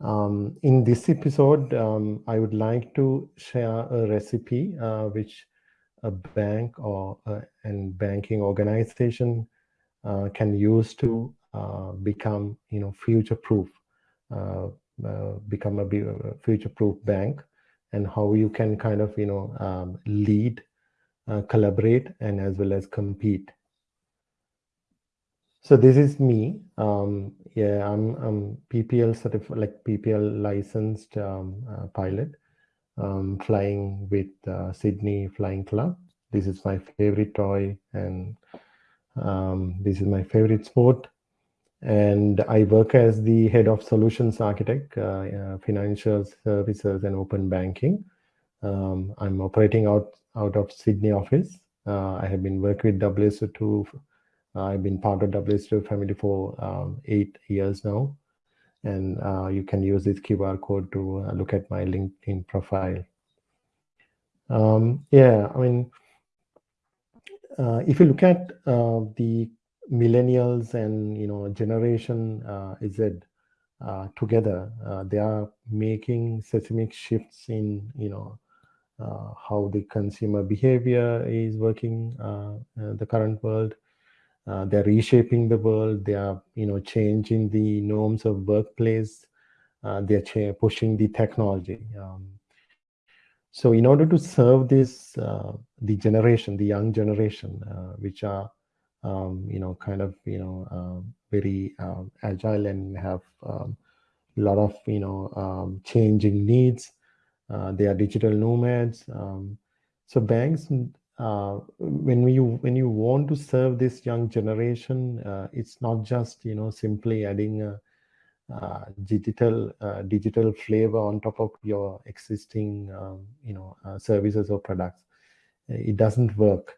Um, in this episode, um, I would like to share a recipe uh, which a bank or uh, and banking organization uh, can use to uh, become, you know, future-proof, uh, uh, become a future-proof bank, and how you can kind of, you know, um, lead, collaborate, and as well as compete so this is me. Um, yeah, I'm, I'm PPL certified, like PPL licensed um, uh, pilot, um, flying with uh, Sydney Flying Club. This is my favorite toy, and um, this is my favorite sport. And I work as the head of solutions architect, uh, uh financial services and open banking. Um, I'm operating out out of Sydney office. Uh, I have been working with WSO2 I've been part of WSO family for um, eight years now. And uh, you can use this QR code to uh, look at my LinkedIn profile. Um, yeah, I mean, uh, if you look at uh, the millennials and, you know, generation uh, Z uh, together, they are making seismic shifts in, you know, how the consumer behavior is working the current world uh, they're reshaping the world. They are, you know, changing the norms of workplace. Uh, they're pushing the technology. Um, so in order to serve this, uh, the generation, the young generation, uh, which are, um, you know, kind of, you know, um, very um, agile and have a um, lot of, you know, um, changing needs. Uh, they are digital nomads. so banks uh, when you when you want to serve this young generation, uh, it's not just you know simply adding a, uh, digital uh, digital flavor on top of your existing um, you know uh, services or products. It doesn't work.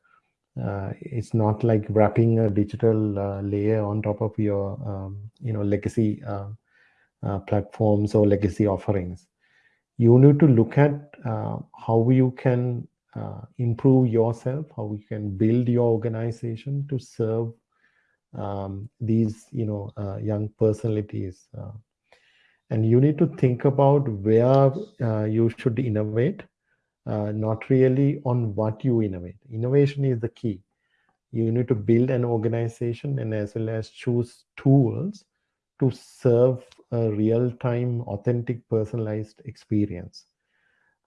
it's not like wrapping a digital layer on top of your um, you know legacy platforms or legacy offerings. You need to look at how you can uh, improve yourself, how you can build your organization to serve um, these, you know, uh, young personalities. Uh, and you need to think about where uh, you should innovate, uh, not really on what you innovate. Innovation is the key. You need to build an organization and as well as choose tools to serve a real-time, authentic, personalized experience.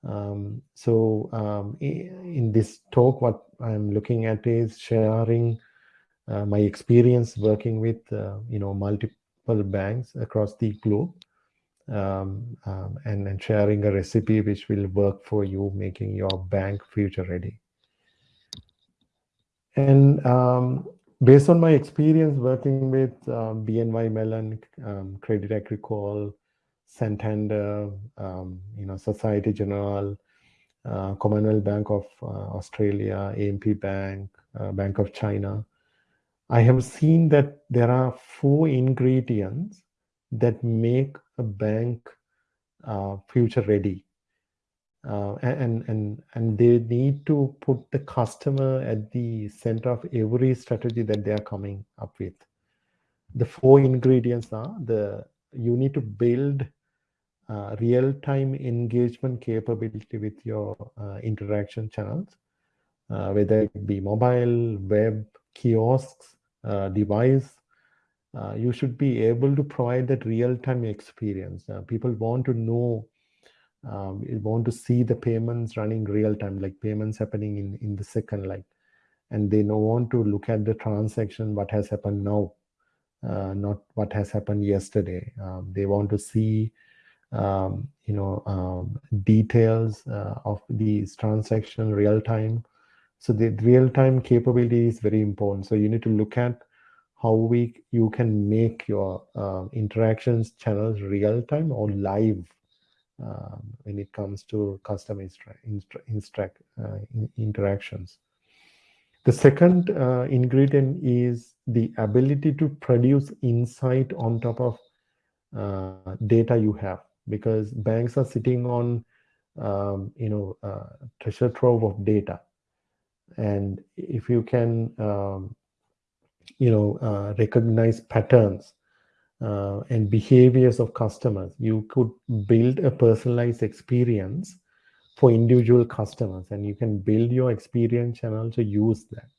Um, so um, in this talk, what I'm looking at is sharing uh, my experience working with, uh, you know, multiple banks across the globe um, um, and, and sharing a recipe which will work for you, making your bank future ready. And um, based on my experience working with um, BNY Mellon, Credit Agricole, Santander, um, you know, Société Générale, uh, Commonwealth Bank of uh, Australia, AMP Bank, uh, Bank of China. I have seen that there are four ingredients that make a bank uh, future ready. Uh, and, and, and they need to put the customer at the center of every strategy that they are coming up with. The four ingredients are the you need to build uh, real-time engagement capability with your uh, interaction channels, uh, whether it be mobile, web, kiosks, uh, device. Uh, you should be able to provide that real-time experience. Uh, people want to know, um, want to see the payments running real-time, like payments happening in, in the second, like, and they don't want to look at the transaction, what has happened now, not what has happened yesterday. Um, they want to see um, you know, um, details uh, of these transaction real time. So the real time capability is very important. So you need to look at how we you can make your uh, interactions channels real time or live um, when it comes to instra uh, in interactions. The second uh, ingredient is the ability to produce insight on top of uh, data you have because banks are sitting on um, you know uh, treasure trove of data and if you can um, you know uh, recognize patterns uh, and behaviors of customers. You could build a personalized experience for individual customers and you can build your experience and also use that.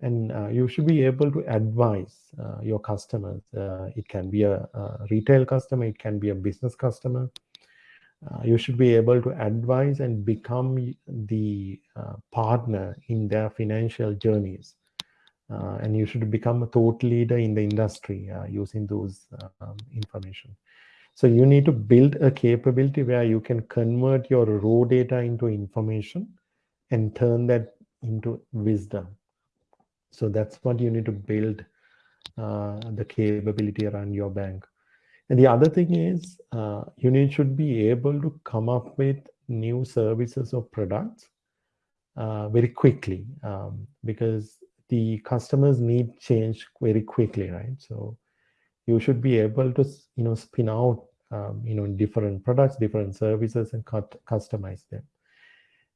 And uh, you should be able to advise uh, your customers. Uh, it can be a, a, retail customer, it can be a business customer. Uh, you should be able to advise and become the uh, partner in their financial journeys uh, and you should become a thought leader in the industry using those um, information. So you need to build a capability where you can convert your raw data into information and turn that into wisdom. So that's what you need to build uh, the capability around your bank. And the other thing is uh, you need should be able to come up with new services or products uh, very quickly um, because the customers need change very quickly, right? So you should be able to, you know, spin out, um, you know, different products, different services and cut, customize them.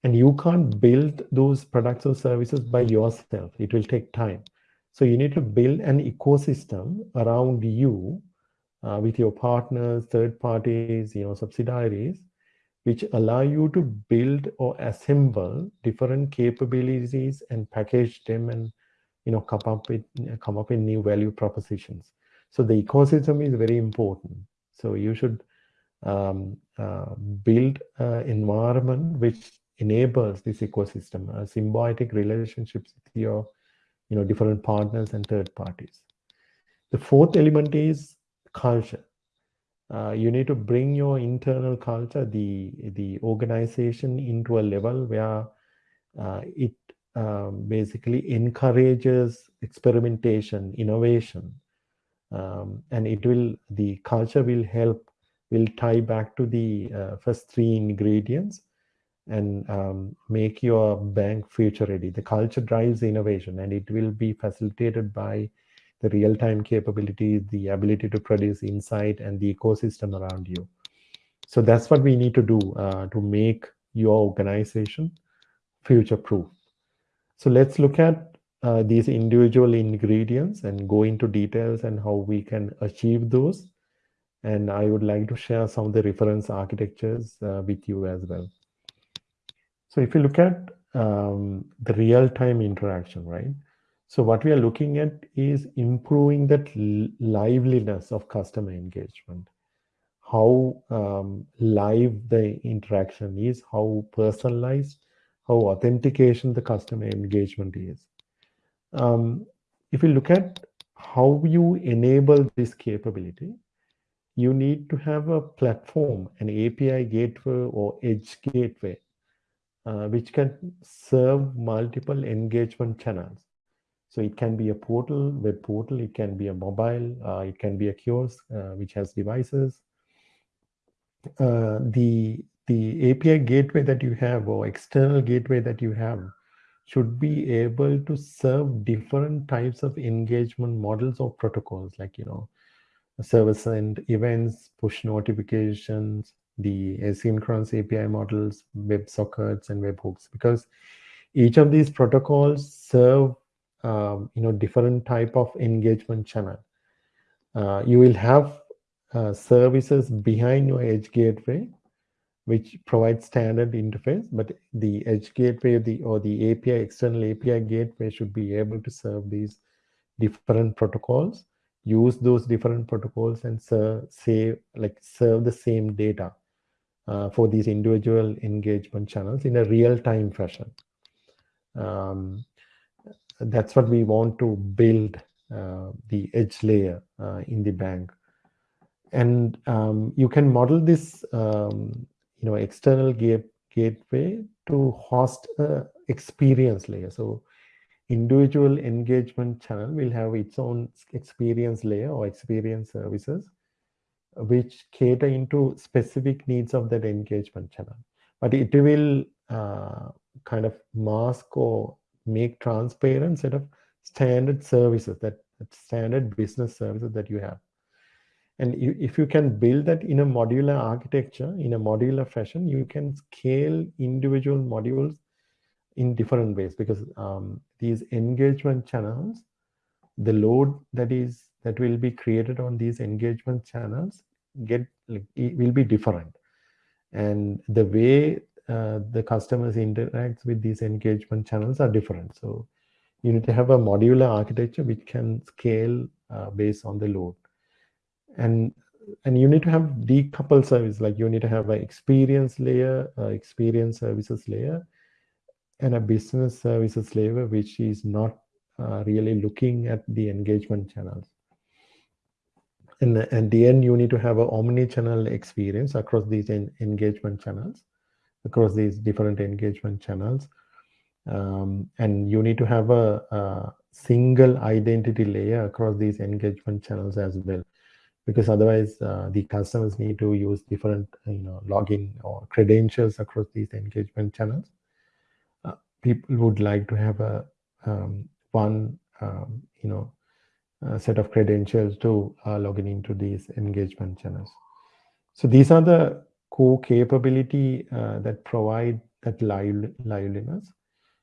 And you can't build those products or services by yourself. It will take time. So you need to build an ecosystem around you uh, with your partners, third parties, you know, subsidiaries which allow you to build or assemble different capabilities and package them and you know come up with come up with new value propositions so the ecosystem is very important so you should um, uh, build an environment which enables this ecosystem a symbiotic relationships with your you know different partners and third parties. The fourth element is culture. Uh, you need to bring your internal culture, the the organization into a level where uh, it um, basically encourages experimentation, innovation, um, and it will the culture will help will tie back to the uh, first three ingredients and um, make your bank future ready. The culture drives innovation, and it will be facilitated by the real-time capabilities, the ability to produce insight and the ecosystem around you. So that's what we need to do uh, to make your organization future-proof. So let's look at uh, these individual ingredients and go into details and how we can achieve those. And I would like to share some of the reference architectures uh, with you as well. So if you look at um, the real-time interaction, right? So what we are looking at is improving that liveliness of customer engagement. How um, live the interaction is, how personalized, how authentication the customer engagement is. Um, if you look at how you enable this capability, you need to have a platform, an API gateway or edge gateway, which can serve multiple engagement channels. So it can be a portal, web portal, it can be a mobile, uh, it can be a kiosk uh, which has devices. Uh, the, the API gateway that you have or external gateway that you have should be able to serve different types of engagement models or protocols like, you know, service and events, push notifications, the asynchronous API models, web sockets and webhooks, because each of these protocols serve um, you know different type of engagement channel. Uh, you will have uh, services behind your edge gateway which provides standard interface but the edge gateway the or the api external api gateway should be able to serve these different protocols use those different protocols and serve say like serve the same data uh, for these individual engagement channels in a real-time fashion. Um, that's what we want to build uh, the edge layer uh, in the bank. And um, you can model this um, you know external gate, gateway to host a experience layer. So individual engagement channel will have its own experience layer or experience services which cater into specific needs of that engagement channel. But it will uh, kind of mask or make transparent set of standard services that, that standard business services that you have. And you, if you can build that in a modular architecture in a modular fashion you can scale individual modules in different ways because um, these engagement channels the load that is that will be created on these engagement channels get it will be different. And the way uh, the customers interact with these engagement channels are different. So you need to have a modular architecture which can scale uh, based on the load. And and you need to have decoupled service like you need to have an experience layer uh, experience services layer and a business services layer which is not uh, really looking at the engagement channels and at the end you need to have an omni-channel experience across these en engagement channels across these different engagement channels. Um, and you need to have a, a, single identity layer across these engagement channels as well. Because otherwise uh, the customers need to use different you know login or credentials across these engagement channels. Uh, people would like to have a um, one um, you know set of credentials to uh, log in into these engagement channels. So these are the core capability uh, that provide that live, liveliness.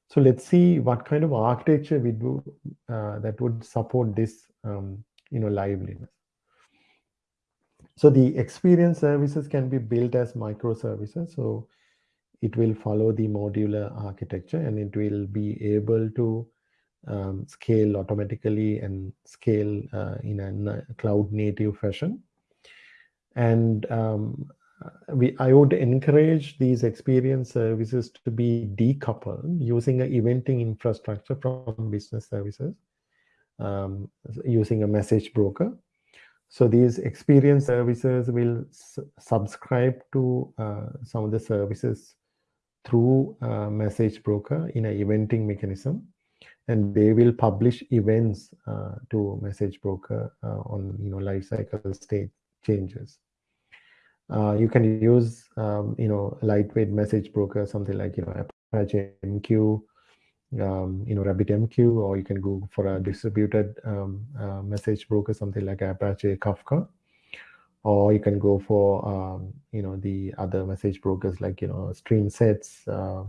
So let's see what kind of architecture we do uh, that would support this um, you know liveliness. So the experience services can be built as microservices. So it will follow the modular architecture and it will be able to um, scale automatically and scale uh, in a cloud native fashion. And um, we, I would encourage these experience services to be decoupled using an eventing infrastructure from business services um, using a message broker so these experience services will subscribe to uh, some of the services through a message broker in an eventing mechanism and they will publish events uh, to message broker uh, on you know life cycle state changes uh, you can use um, you know lightweight message broker something like you know apache mq um, you know, RabbitMQ, or you can go for a distributed um, uh, message broker, something like Apache Kafka, or you can go for, um, you know, the other message brokers like, you know, Streamsets uh,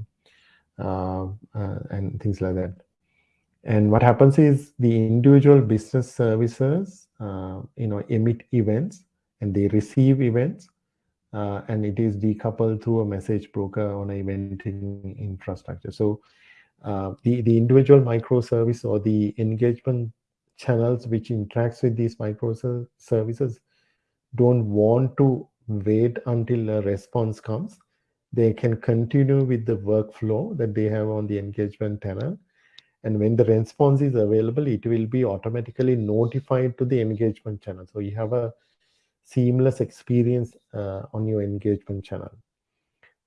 uh, uh, and things like that. And what happens is the individual business services, uh, you know, emit events and they receive events uh, and it is decoupled through a message broker on a eventing infrastructure. So uh, the, the individual microservice or the engagement channels which interacts with these microservices don't want to wait until a response comes. They can continue with the workflow that they have on the engagement channel. And when the response is available, it will be automatically notified to the engagement channel. So you have a seamless experience uh, on your engagement channel.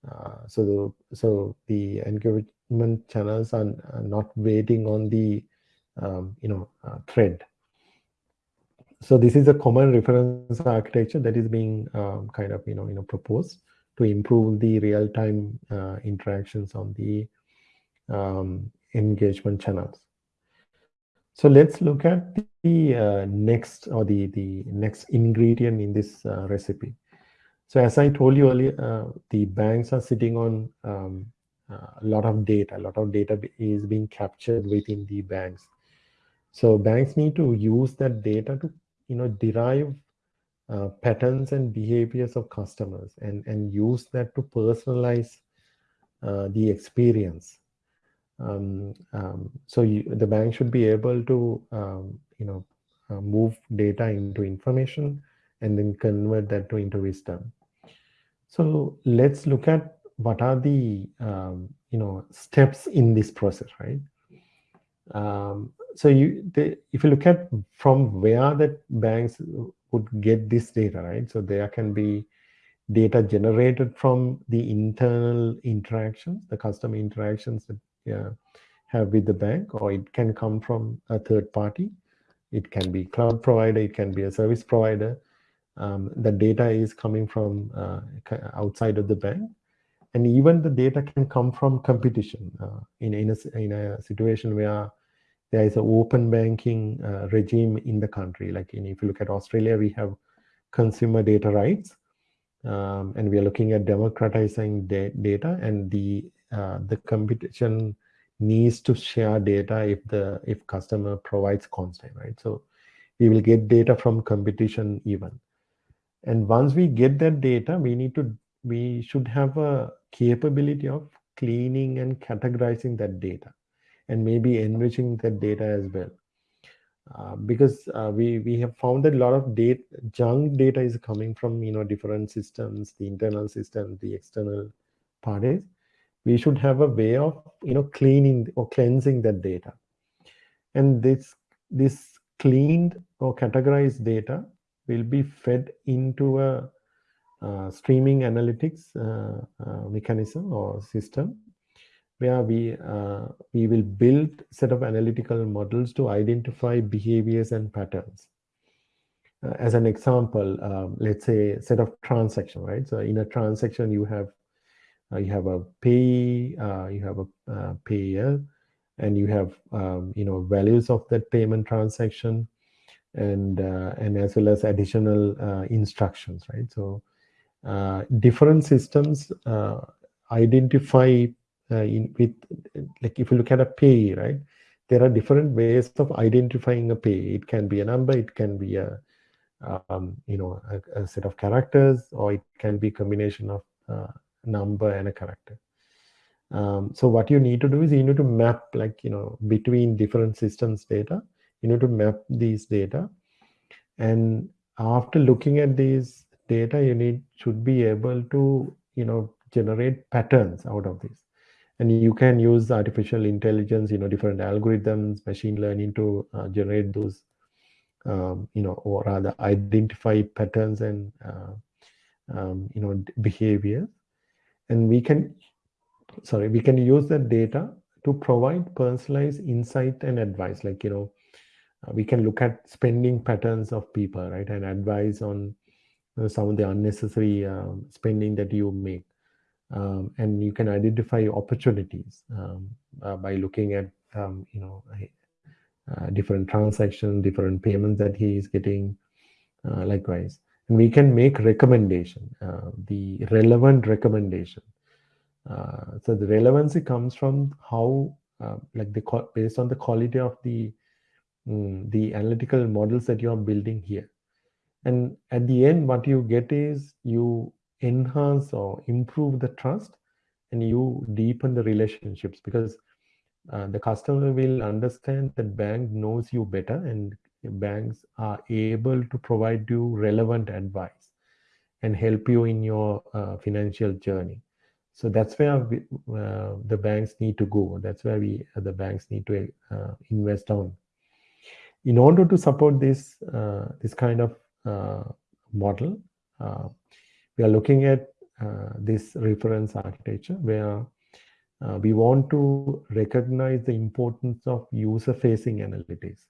Uh, so, the, so the engagement channels are, not waiting on the um, you know uh, thread. So this is a common reference architecture that is being um, kind of you know you know proposed to improve the real-time uh, interactions on the um, engagement channels. So let's look at the uh, next or the the next ingredient in this uh, recipe. So as I told you earlier, uh, the banks are sitting on um, a lot of data. A lot of data is being captured within the banks. So banks need to use that data to, you know, derive uh, patterns and behaviors of customers and, and use that to personalize uh, the experience. Um, um, so you, the bank should be able to, um, you know, uh, move data into information and then convert that to into wisdom. So let's look at what are the um, you know steps in this process right um, so you if you look at from where that banks would get this data right so there can be data generated from the internal interactions the customer interactions that yeah, have with the bank or it can come from a third party. It can be cloud provider it can be a service provider. Um, the data is coming from uh, outside of the bank. And even the data can come from competition uh, in, in, a, in a situation where there is an open banking uh, regime in the country. Like in, if you look at Australia, we have consumer data rights, um, and we are looking at democratizing da data, and the uh, the competition needs to share data if the if customer provides consent, right? So we will get data from competition even. And once we get that data, we need to, we should have a capability of cleaning and categorizing that data and maybe enriching that data as well. Uh, because uh, we we have found that a lot of data junk data is coming from you know different systems the internal system the external parties we should have a way of you know cleaning or cleansing that data. And this this cleaned or categorized data will be fed into a uh, streaming analytics uh, uh, mechanism or system where we uh, we will build set of analytical models to identify behaviors and patterns. Uh, as an example um, let's say set of transaction right? So in a transaction you have you have a pay you have a payer and you have um, you know values of that payment transaction and uh, and as well as additional uh, instructions right? So uh, different systems uh, identify uh, in with like if you look at a pay right there are different ways of identifying a pay it can be a number it can be a um, you know a, a, set of characters or it can be combination of uh, number and a character um, so what you need to do is you need to map like, you know, between different systems data, you need to map these data. And after looking at these data, you need should be able to, you know, generate patterns out of this. And you can use artificial intelligence, you know, different algorithms, machine learning to uh, generate those, um, you know, or rather identify patterns and, uh, um, you know, behavior. And we can sorry, we can use that data to provide personalized insight and advice. Like, you know, uh, we can look at spending patterns of people, right? And advise on uh, some of the unnecessary um, spending that you make. Um, and you can identify opportunities um, uh, by looking at, um, you know, uh, different transactions, different payments that he is getting, uh, likewise. And we can make recommendation, uh, the relevant recommendation uh, so the relevancy comes from how, uh, like the based on the quality of the um, the analytical models that you are building here. And at the end, what you get is you enhance or improve the trust and you deepen the relationships because uh, the customer will understand that bank knows you better and banks are able to provide you relevant advice and help you in your uh, financial journey so that's where we, uh, the banks need to go. That's where we uh, the banks need to uh, invest on. In order to support this uh, this kind of uh, model, we are looking at this reference architecture where we want to recognize the importance of user-facing analytics.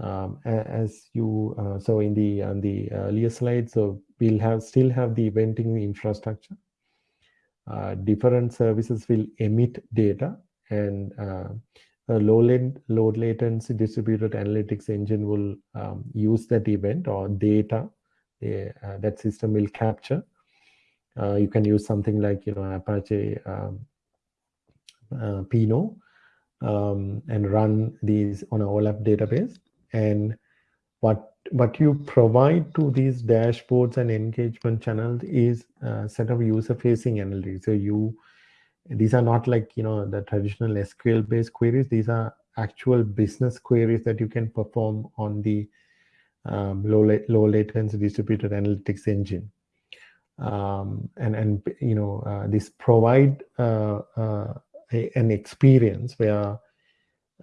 Um, as you so in the on the earlier slide, so we'll have still have the eventing infrastructure uh, different services will emit data and uh, a low, low latency distributed analytics engine will um, use that event or data uh, that system will capture. Uh, you can use something like you know Apache um, uh, Pinot um, and run these on a OLAP database. And what what you provide to these dashboards and engagement channels is a set of user-facing analytics. So you, these are not like you know the traditional SQL-based queries. These are actual business queries that you can perform on the um, low low latency distributed analytics engine. Um, and and you know uh, this provide uh, uh, a, an experience where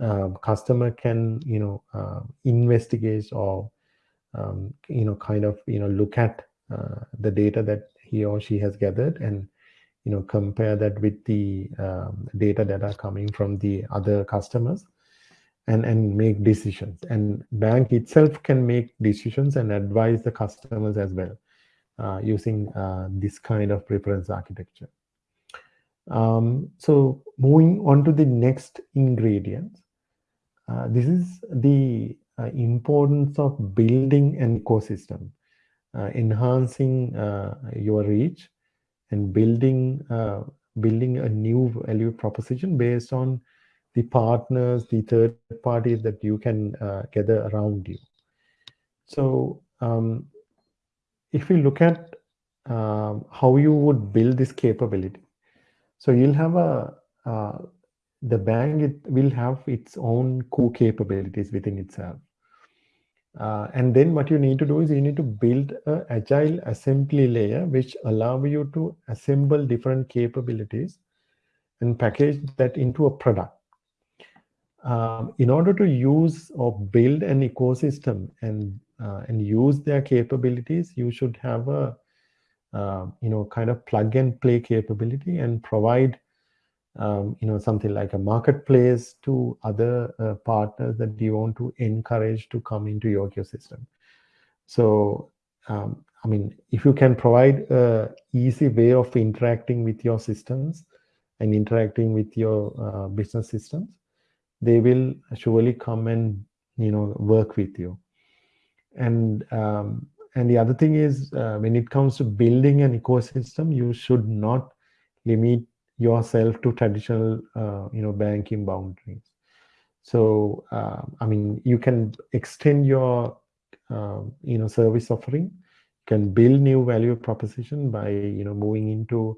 uh, customer can you know uh, investigate or um, you know, kind of, you know, look at uh, the data that he or she has gathered and, you know, compare that with the um, data that are coming from the other customers and, and make decisions. And bank itself can make decisions and advise the customers as well uh, using uh, this kind of reference architecture. Um, so moving on to the next ingredient, uh, this is the uh, importance of building an ecosystem, uh, enhancing uh, your reach, and building building a new value proposition based on the partners, the third parties that you can gather around you. So um, if we look at um, how you would build this capability, so you'll have a uh, the bank it will have its own core capabilities within itself. Uh, and then what you need to do is you need to build a agile assembly layer which allow you to assemble different capabilities and package that into a product. Um, in order to use or build an ecosystem and uh, and use their capabilities, you should have a uh, you know kind of plug and play capability and provide um, you know something like a marketplace to other uh, partners that you want to encourage to come into your ecosystem. So um, I mean, if you can provide a easy way of interacting with your systems and interacting with your uh, business systems, they will surely come and you know work with you. And um, and the other thing is uh, when it comes to building an ecosystem, you should not limit yourself to traditional uh, you know banking boundaries. So uh, i mean you can extend your uh, you know service offering. You can build new value proposition by you know moving into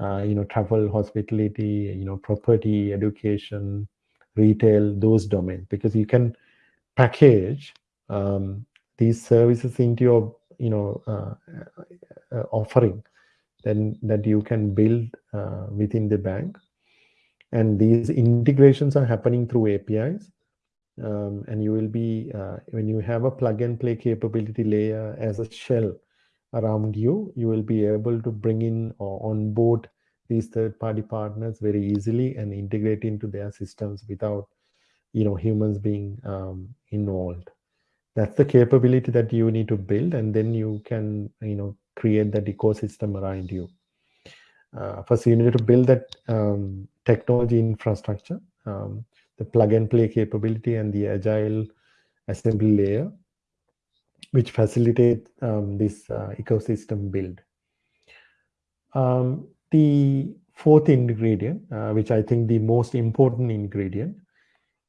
uh, you know travel hospitality you know property education retail those domains. Because you can package um, these services into your you know uh, uh, offering then that you can build uh, within the bank. And these integrations are happening through APIs. Um, and you will be, uh, when you have a plug and play capability layer as a shell around you, you will be able to bring in or onboard these third party partners very easily and integrate into their systems without, you know, humans being um, involved. That's the capability that you need to build and then you can, you know, create that ecosystem around you. Uh, first, you need to build that um, technology infrastructure, um, the plug and play capability and the agile assembly layer, which facilitate um, this uh, ecosystem build. Um, the fourth ingredient, uh, which I think the most important ingredient,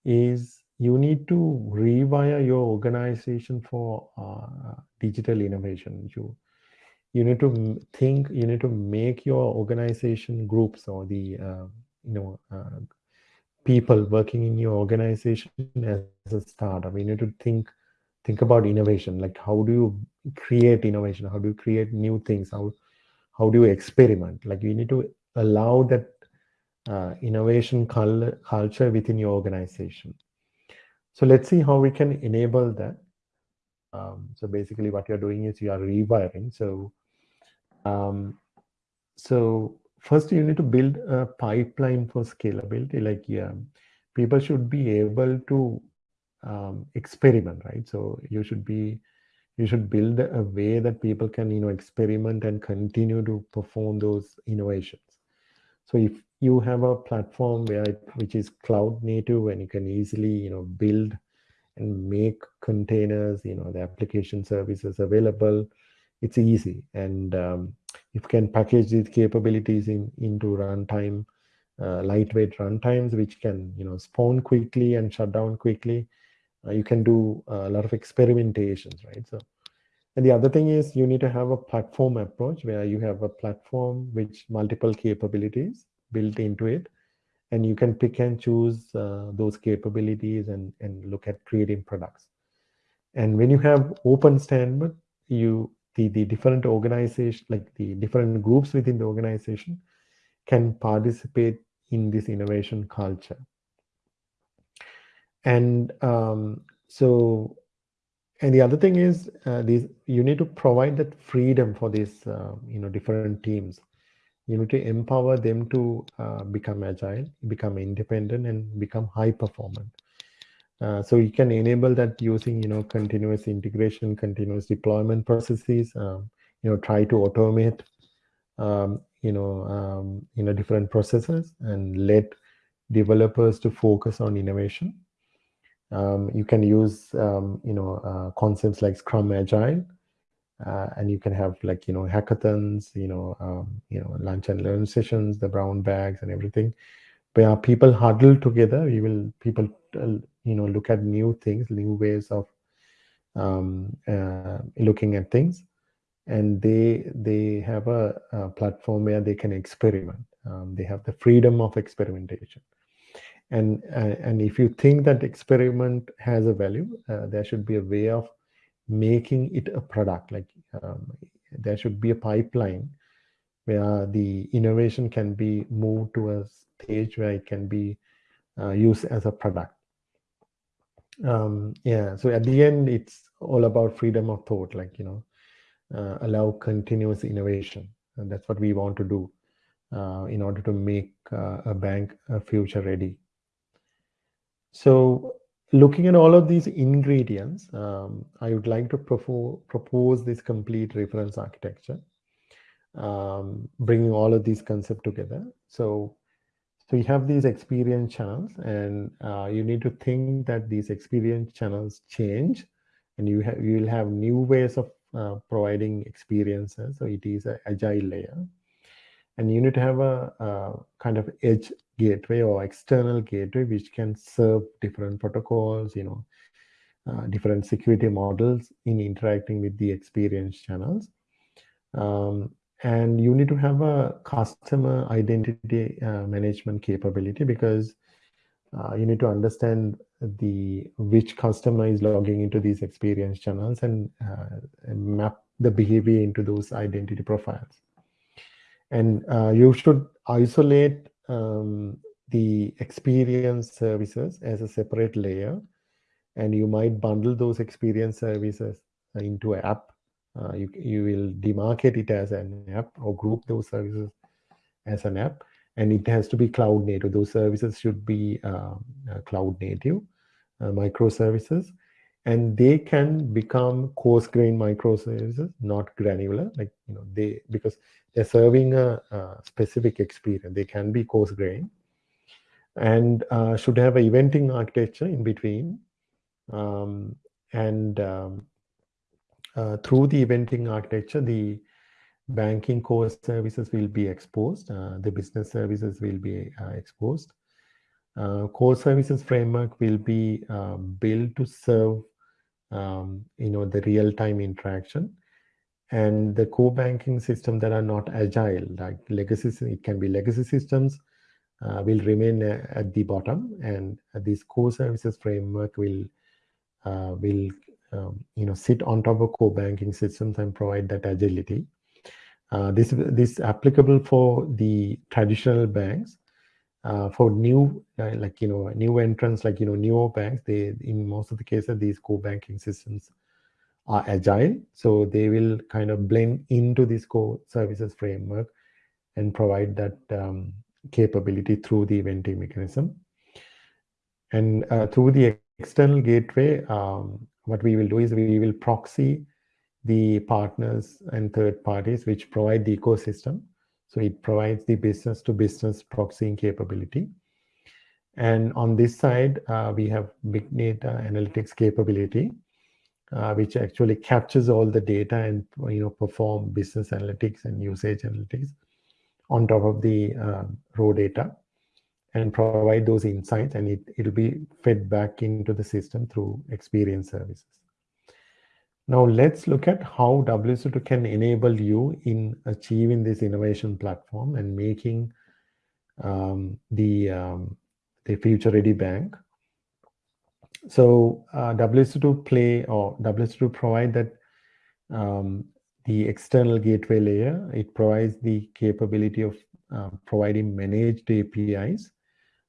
is you need to rewire your organization for uh, digital innovation. You you need to think you need to make your organization groups or the uh, you know uh, people working in your organization as a startup. You need to think think about innovation. Like how do you create innovation? How do you create new things? How how do you experiment? Like you need to allow that uh, innovation culture within your organization. So let's see how we can enable that um, so basically what you're doing is you are rewiring. So, um, so first you need to build a pipeline for scalability. Like, yeah, people should be able to um, experiment, right? So you should be, you should build a way that people can, you know, experiment and continue to perform those innovations. So if you have a platform where it, which is cloud native and you can easily, you know, build and make containers, you know, the application services available. It's easy. And um, if you can package these capabilities in into runtime, uh, lightweight runtimes, which can, you know, spawn quickly and shut down quickly, uh, you can do a lot of experimentations, right? So, and the other thing is you need to have a platform approach where you have a platform which multiple capabilities built into it and you can pick and choose uh, those capabilities and, and look at creating products. And when you have open standard, you the, the different organization, like the different groups within the organization can participate in this innovation culture. And um, so, and the other thing is uh, these, you need to provide that freedom for these, uh, you know, different teams you need to empower them to uh, become agile become independent and become high performant. Uh, so you can enable that using you know continuous integration continuous deployment processes um, you know try to automate um, you know um, you know different processes and let developers to focus on innovation. Um, you can use um, you know uh, concepts like scrum agile uh, and you can have like you know hackathons you know um, you know lunch and learn sessions the brown bags and everything. Where people huddle together. We will people uh, you know look at new things new ways of um, uh, looking at things. And they they have a, a platform where they can experiment. Um, they have the freedom of experimentation. And uh, and if you think that experiment has a value uh, there should be a way of making it a product like um, there should be a pipeline where the innovation can be moved to a stage where it can be uh, used as a product. Um, yeah so at the end it's all about freedom of thought like you know uh, allow continuous innovation. And that's what we want to do uh, in order to make uh, a bank a future ready. So looking at all of these ingredients um, i would like to propose this complete reference architecture um, bringing all of these concepts together so so you have these experience channels and uh, you need to think that these experience channels change and you have you will have new ways of uh, providing experiences. So it is an agile layer. And you need to have a, a, kind of edge gateway or external gateway which can serve different protocols, you know, uh, different security models in interacting with the experience channels. Um, and you need to have a customer identity uh, management capability because uh, you need to understand the which customer is logging into these experience channels and, uh, and map the behavior into those identity profiles and uh, you should isolate um, the experience services as a separate layer and you might bundle those experience services into an app uh, you, you will demarcate it as an app or group those services as an app. And it has to be cloud native. Those services should be um, uh, cloud native uh, microservices. And they can become coarse grain microservices, not granular. Like, you know, they, because they're serving a, a specific experience. They can be coarse grain and uh, should have a eventing architecture in between um, and um, uh, through the eventing architecture, the banking core services will be exposed. Uh, the business services will be uh, exposed. Uh, core services framework will be um, built to serve, um, you know, the real-time interaction. And the core banking system that are not agile, like legacy, it can be legacy systems, uh, will remain uh, at the bottom, and this core services framework will will um, you know, sit on top of core banking systems and provide that agility. Uh, this this applicable for the traditional banks. Uh, for new, uh, like you know, new entrants, like you know, newer banks, they in most of the cases these core banking systems are agile, so they will kind of blend into this core services framework and provide that um, capability through the eventing mechanism. And uh, through the external gateway, um, what we will do is we will proxy the partners and third parties which provide the ecosystem. So it provides the business to business proxying capability. And on this side, uh, we have big data analytics capability, uh, which actually captures all the data and you know perform business analytics and usage analytics on top of the uh, raw data and provide those insights and it, it'll be fed back into the system through experience services. Now let's look at how WSO2 can enable you in achieving this innovation platform and making um, the, um, the future ready bank. So uh, WSO2 play or WSO2 provide that um, the external gateway layer, it provides the capability of uh, providing managed APIs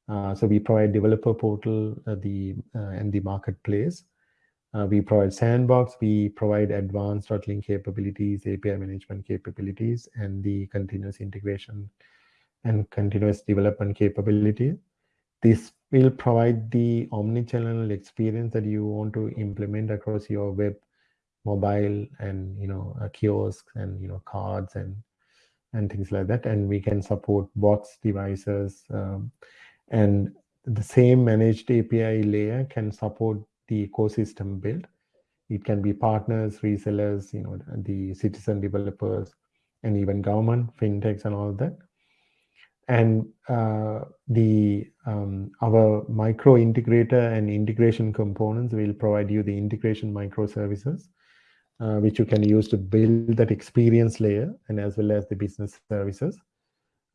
uh, so we provide developer portal, uh, the uh, and the marketplace. Uh, we provide sandbox. We provide advanced link capabilities, API management capabilities, and the continuous integration and continuous development capability. This will provide the omni-channel experience that you want to implement across your web, mobile, and you know kiosks and you know cards and and things like that. And we can support bots, devices. Um, and the same managed API layer can support the ecosystem build. It can be partners, resellers, you know, the citizen developers, and even government, fintechs, and all that. and uh, the um, our micro integrator and integration components will provide you the integration microservices, uh, which you can use to build that experience layer and as well as the business services.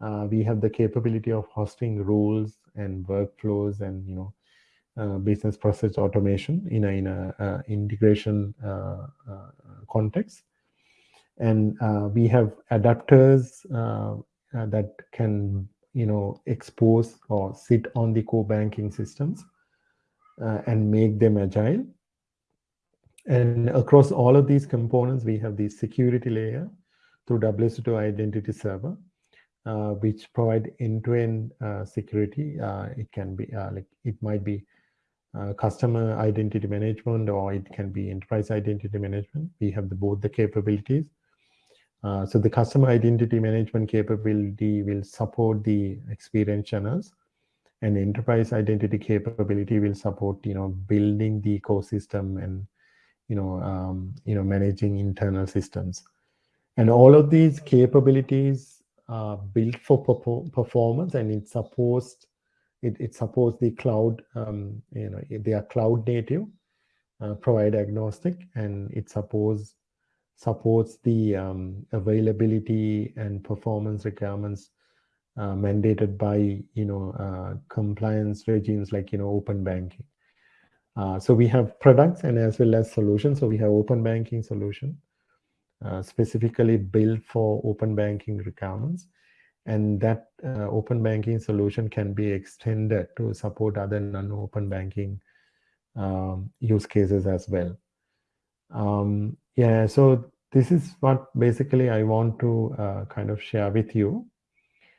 Uh, we have the capability of hosting rules and workflows and you know business process automation in a, in a uh, integration uh, context. And we have adapters that can, you know, expose or sit on the core banking systems and make them agile. And across all of these components, we have the security layer through WSO2 Identity Server, uh, which provide end-to-end -end, uh, security. Uh, it can be like it might be uh, customer identity management or it can be enterprise identity management. We have the, both the capabilities. Uh, so the customer identity management capability will support the experience channels and enterprise identity capability will support, you know, building the ecosystem and, you know, um, you know, managing internal systems. And all of these capabilities are built for performance and it supports it, it supports the cloud, um, you know, they are cloud native, uh, provider agnostic, and it supports supports the um, availability and performance requirements uh, mandated by you know uh, compliance regimes like you know open banking. Uh, so we have products and as well as solutions. So we have open banking solution uh, specifically built for open banking requirements and that uh, open banking solution can be extended to support other non-open banking um, use cases as well. Um, yeah, so this is what basically I want to uh, kind of share with you.